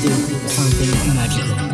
do something magical.